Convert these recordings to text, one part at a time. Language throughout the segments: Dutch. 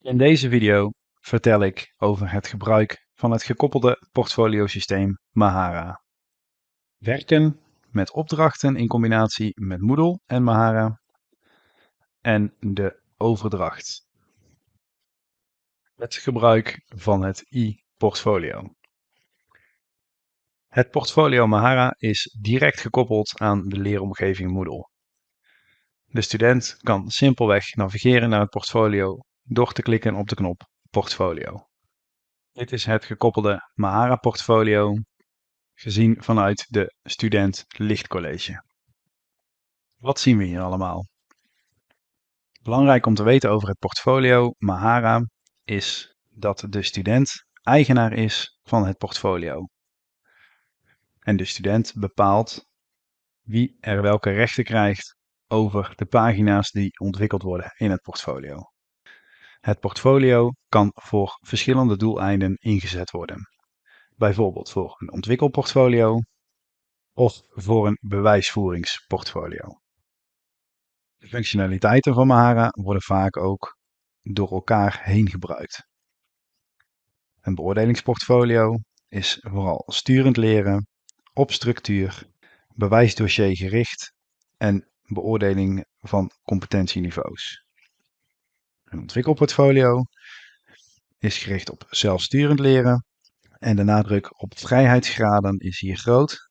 In deze video vertel ik over het gebruik van het gekoppelde portfoliosysteem Mahara. Werken met opdrachten in combinatie met Moodle en Mahara en de overdracht. Het gebruik van het e-portfolio. Het portfolio Mahara is direct gekoppeld aan de leeromgeving Moodle. De student kan simpelweg navigeren naar het portfolio door te klikken op de knop Portfolio. Dit is het gekoppelde Mahara portfolio, gezien vanuit de Student Lichtcollege. Wat zien we hier allemaal? Belangrijk om te weten over het portfolio Mahara is dat de student eigenaar is van het portfolio. En de student bepaalt wie er welke rechten krijgt over de pagina's die ontwikkeld worden in het portfolio. Het portfolio kan voor verschillende doeleinden ingezet worden. Bijvoorbeeld voor een ontwikkelportfolio of voor een bewijsvoeringsportfolio. De functionaliteiten van Mahara worden vaak ook door elkaar heen gebruikt. Een beoordelingsportfolio is vooral sturend leren, op structuur, bewijsdossier gericht en beoordeling van competentieniveaus. Een ontwikkelportfolio is gericht op zelfsturend leren en de nadruk op vrijheidsgraden is hier groot.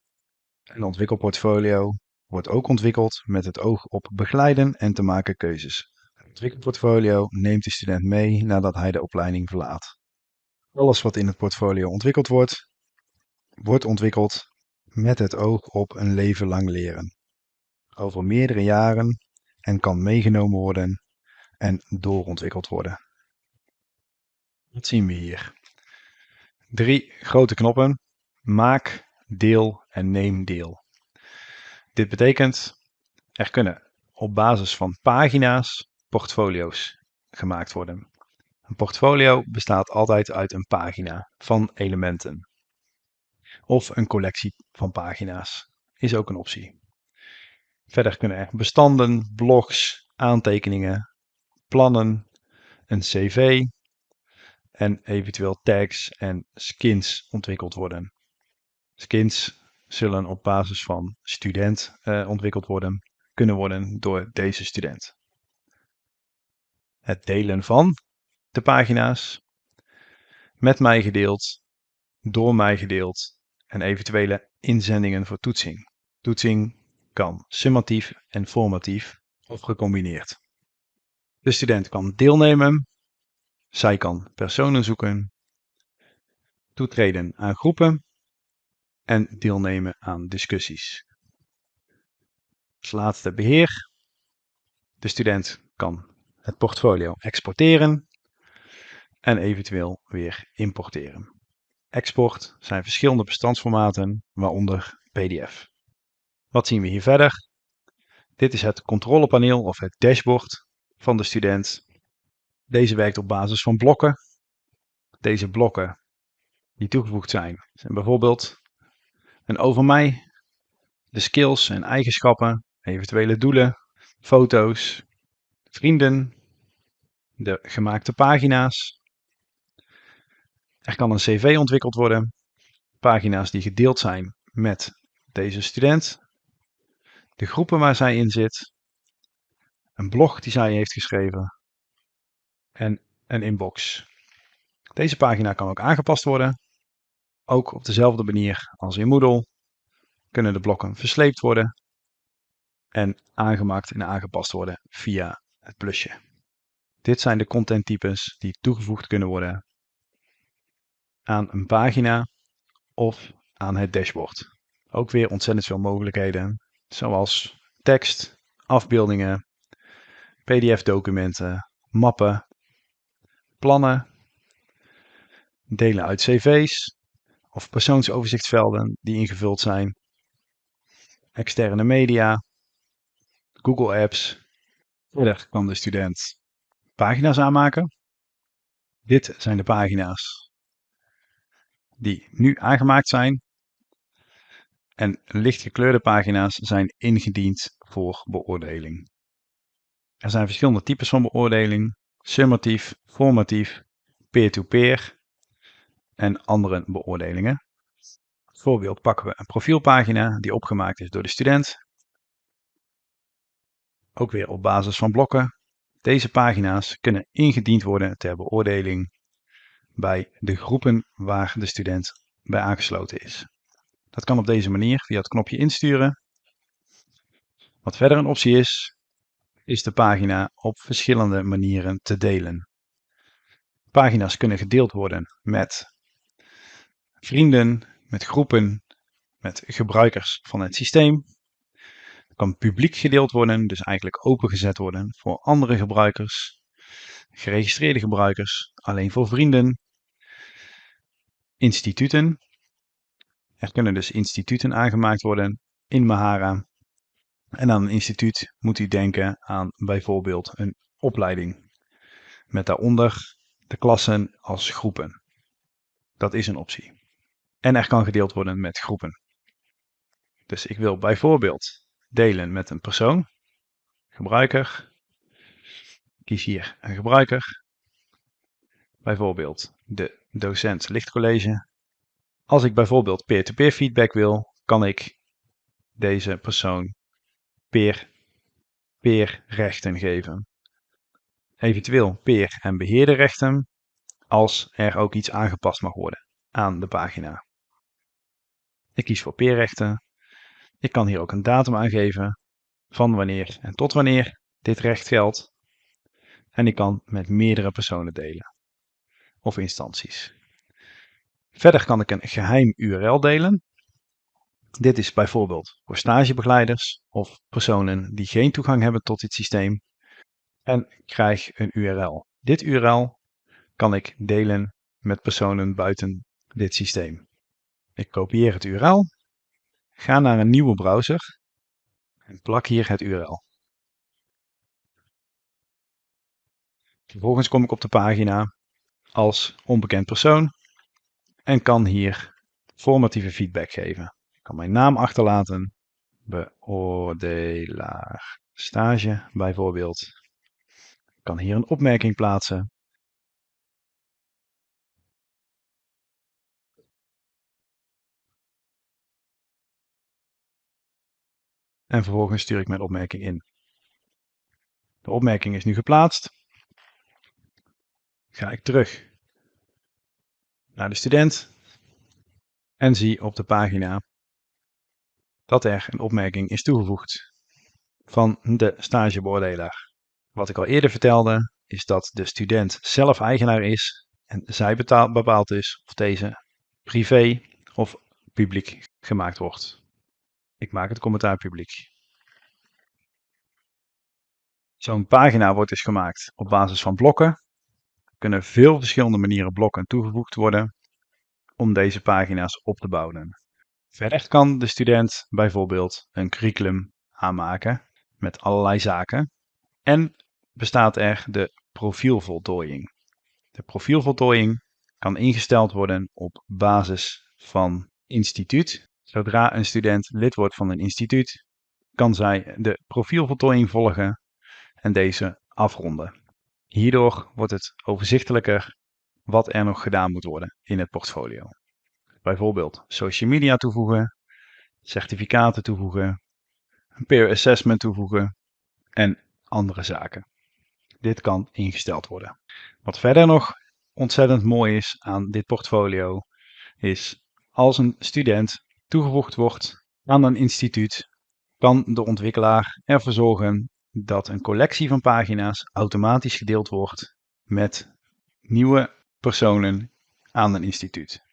Een ontwikkelportfolio wordt ook ontwikkeld met het oog op begeleiden en te maken keuzes. Een ontwikkelportfolio neemt de student mee nadat hij de opleiding verlaat. Alles wat in het portfolio ontwikkeld wordt, wordt ontwikkeld met het oog op een leven lang leren. Over meerdere jaren en kan meegenomen worden en doorontwikkeld worden. Wat zien we hier? Drie grote knoppen. Maak, deel en neem deel. Dit betekent, er kunnen op basis van pagina's portfolio's gemaakt worden. Een portfolio bestaat altijd uit een pagina van elementen. Of een collectie van pagina's is ook een optie. Verder kunnen er bestanden, blogs, aantekeningen, plannen, een cv en eventueel tags en skins ontwikkeld worden. Skins zullen op basis van student uh, ontwikkeld worden, kunnen worden door deze student. Het delen van de pagina's, met mij gedeeld, door mij gedeeld en eventuele inzendingen voor toetsing. Toetsing kan summatief en formatief of gecombineerd. De student kan deelnemen, zij kan personen zoeken, toetreden aan groepen en deelnemen aan discussies. Als laatste beheer. De student kan het portfolio exporteren en eventueel weer importeren. Export zijn verschillende bestandsformaten, waaronder PDF. Wat zien we hier verder? Dit is het controlepaneel of het dashboard van de student. Deze werkt op basis van blokken. Deze blokken die toegevoegd zijn, zijn bijvoorbeeld een over mij, de skills en eigenschappen, eventuele doelen, foto's, vrienden, de gemaakte pagina's. Er kan een cv ontwikkeld worden, pagina's die gedeeld zijn met deze student, de groepen waar zij in zit, een blog die zij heeft geschreven en een inbox. Deze pagina kan ook aangepast worden. Ook op dezelfde manier als in Moodle kunnen de blokken versleept worden en aangemaakt en aangepast worden via het plusje. Dit zijn de contenttypes die toegevoegd kunnen worden aan een pagina of aan het dashboard. Ook weer ontzettend veel mogelijkheden, zoals tekst, afbeeldingen, PDF-documenten, mappen, plannen, delen uit cv's of persoonsoverzichtsvelden die ingevuld zijn, externe media, Google Apps. Verder kan de student pagina's aanmaken. Dit zijn de pagina's die nu aangemaakt zijn. En lichtgekleurde pagina's zijn ingediend voor beoordeling. Er zijn verschillende types van beoordeling, summatief, formatief, peer-to-peer en andere beoordelingen. Als voorbeeld pakken we een profielpagina die opgemaakt is door de student. Ook weer op basis van blokken. Deze pagina's kunnen ingediend worden ter beoordeling bij de groepen waar de student bij aangesloten is. Dat kan op deze manier via het knopje insturen. Wat verder een optie is, is de pagina op verschillende manieren te delen. Pagina's kunnen gedeeld worden met vrienden, met groepen, met gebruikers van het systeem. Het kan publiek gedeeld worden, dus eigenlijk opengezet worden voor andere gebruikers, geregistreerde gebruikers, alleen voor vrienden, instituten. Er kunnen dus instituten aangemaakt worden in Mahara. En aan een instituut moet u denken aan bijvoorbeeld een opleiding. Met daaronder de klassen als groepen. Dat is een optie. En er kan gedeeld worden met groepen. Dus ik wil bijvoorbeeld delen met een persoon, gebruiker. Kies hier een gebruiker. Bijvoorbeeld de docent lichtcollege. Als ik bijvoorbeeld peer-to-peer feedback wil, kan ik deze persoon peer, peer rechten geven. Eventueel peer en beheerderrechten als er ook iets aangepast mag worden aan de pagina. Ik kies voor peerrechten. Ik kan hier ook een datum aangeven van wanneer en tot wanneer dit recht geldt. En ik kan met meerdere personen delen of instanties. Verder kan ik een geheim URL delen. Dit is bijvoorbeeld voor stagebegeleiders of personen die geen toegang hebben tot dit systeem. En ik krijg een URL. Dit URL kan ik delen met personen buiten dit systeem. Ik kopieer het URL, ga naar een nieuwe browser en plak hier het URL. Vervolgens kom ik op de pagina als onbekend persoon en kan hier formatieve feedback geven. Kan mijn naam achterlaten, beoordelaar stage bijvoorbeeld. Ik kan hier een opmerking plaatsen. En vervolgens stuur ik mijn opmerking in. De opmerking is nu geplaatst. Ga ik terug naar de student en zie op de pagina dat er een opmerking is toegevoegd van de stagebeoordelaar. Wat ik al eerder vertelde is dat de student zelf eigenaar is en zij betaalt, bepaalt dus of deze privé of publiek gemaakt wordt. Ik maak het commentaar publiek. Zo'n pagina wordt dus gemaakt op basis van blokken. Er kunnen veel verschillende manieren blokken toegevoegd worden om deze pagina's op te bouwen. Verder kan de student bijvoorbeeld een curriculum aanmaken met allerlei zaken. En bestaat er de profielvoltooiing. De profielvoltooiing kan ingesteld worden op basis van instituut. Zodra een student lid wordt van een instituut, kan zij de profielvoltooiing volgen en deze afronden. Hierdoor wordt het overzichtelijker wat er nog gedaan moet worden in het portfolio. Bijvoorbeeld social media toevoegen, certificaten toevoegen, een peer assessment toevoegen en andere zaken. Dit kan ingesteld worden. Wat verder nog ontzettend mooi is aan dit portfolio is als een student toegevoegd wordt aan een instituut, kan de ontwikkelaar ervoor zorgen dat een collectie van pagina's automatisch gedeeld wordt met nieuwe personen aan een instituut.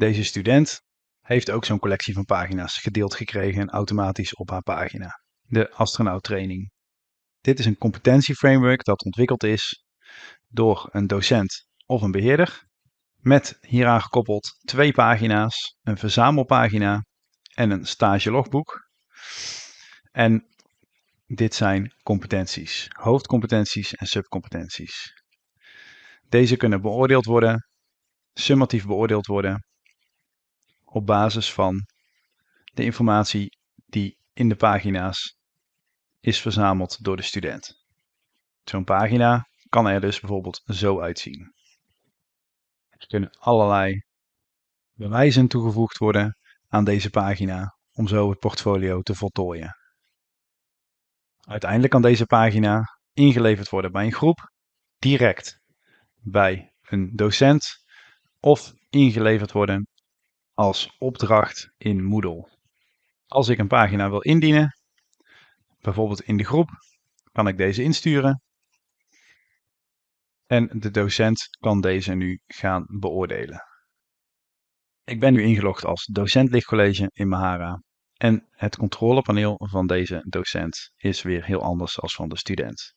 Deze student heeft ook zo'n collectie van pagina's gedeeld gekregen automatisch op haar pagina. De astronauttraining. Dit is een competentieframework dat ontwikkeld is door een docent of een beheerder met hieraan gekoppeld twee pagina's, een verzamelpagina en een stagelogboek. En dit zijn competenties, hoofdcompetenties en subcompetenties. Deze kunnen beoordeeld worden, summatief beoordeeld worden, op basis van de informatie die in de pagina's is verzameld door de student. Zo'n pagina kan er dus bijvoorbeeld zo uitzien. Er kunnen allerlei bewijzen toegevoegd worden aan deze pagina om zo het portfolio te voltooien. Uiteindelijk kan deze pagina ingeleverd worden bij een groep, direct bij een docent of ingeleverd worden als opdracht in Moodle. Als ik een pagina wil indienen, bijvoorbeeld in de groep, kan ik deze insturen. En de docent kan deze nu gaan beoordelen. Ik ben nu ingelogd als docent lichtcollege in Mahara. En het controlepaneel van deze docent is weer heel anders dan van de student.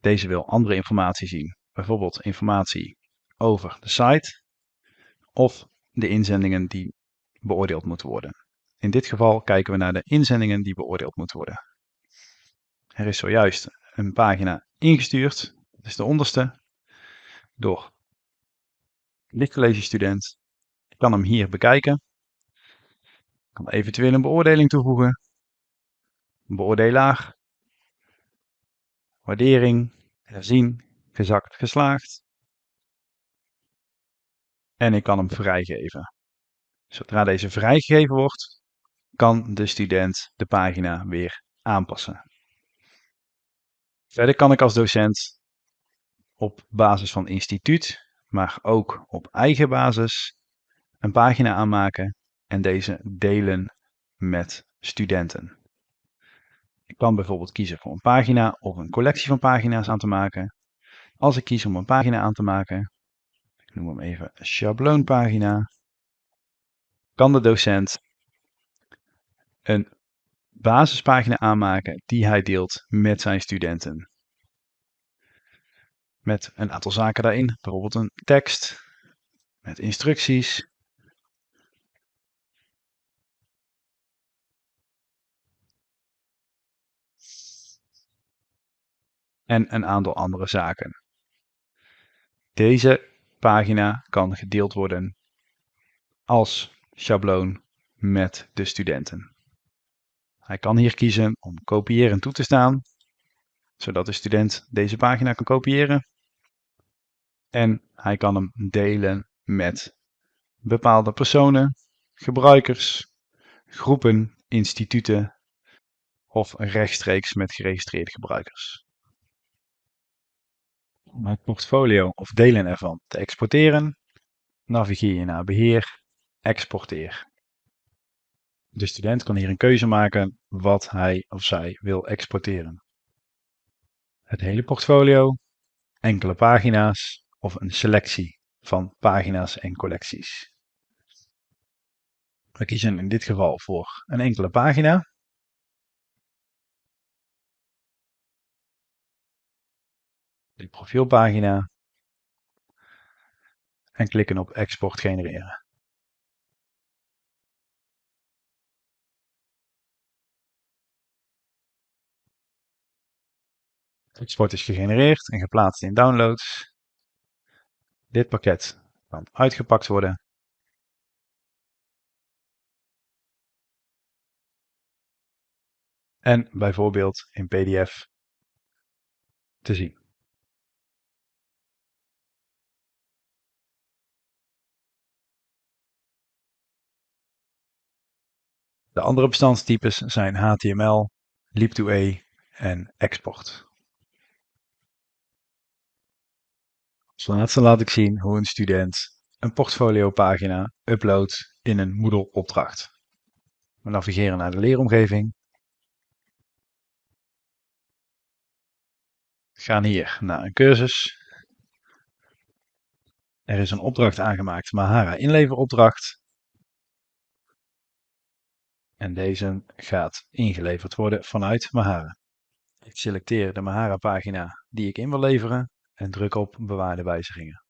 Deze wil andere informatie zien, bijvoorbeeld informatie over de site of de inzendingen die beoordeeld moeten worden. In dit geval kijken we naar de inzendingen die beoordeeld moeten worden. Er is zojuist een pagina ingestuurd, dat is de onderste, door lichtcollege student. Ik kan hem hier bekijken. Ik kan eventueel een beoordeling toevoegen. Beoordelaar. Waardering. Herzien. Gezakt. Geslaagd. En ik kan hem vrijgeven. Zodra deze vrijgegeven wordt, kan de student de pagina weer aanpassen. Verder kan ik als docent op basis van instituut, maar ook op eigen basis, een pagina aanmaken en deze delen met studenten. Ik kan bijvoorbeeld kiezen voor een pagina of een collectie van pagina's aan te maken. Als ik kies om een pagina aan te maken, noem hem even schabloonpagina, kan de docent een basispagina aanmaken die hij deelt met zijn studenten. Met een aantal zaken daarin, bijvoorbeeld een tekst, met instructies. En een aantal andere zaken. Deze pagina kan gedeeld worden als schabloon met de studenten. Hij kan hier kiezen om kopiëren toe te staan, zodat de student deze pagina kan kopiëren. En hij kan hem delen met bepaalde personen, gebruikers, groepen, instituten of rechtstreeks met geregistreerde gebruikers. Om het portfolio of delen ervan te exporteren, navigeer je naar Beheer, Exporteer. De student kan hier een keuze maken wat hij of zij wil exporteren. Het hele portfolio, enkele pagina's of een selectie van pagina's en collecties. We kiezen in dit geval voor een enkele pagina. De profielpagina. En klikken op export genereren. export is gegenereerd en geplaatst in downloads. Dit pakket kan uitgepakt worden. En bijvoorbeeld in PDF te zien. De andere bestandstypes zijn HTML, Lib2a en export. Als laatste laat ik zien hoe een student een portfoliopagina uploadt in een Moodle opdracht. We navigeren naar de leeromgeving. We gaan hier naar een cursus. Er is een opdracht aangemaakt, Mahara inleveropdracht. En deze gaat ingeleverd worden vanuit Mahara. Ik selecteer de Mahara pagina die ik in wil leveren en druk op bewaarde wijzigingen.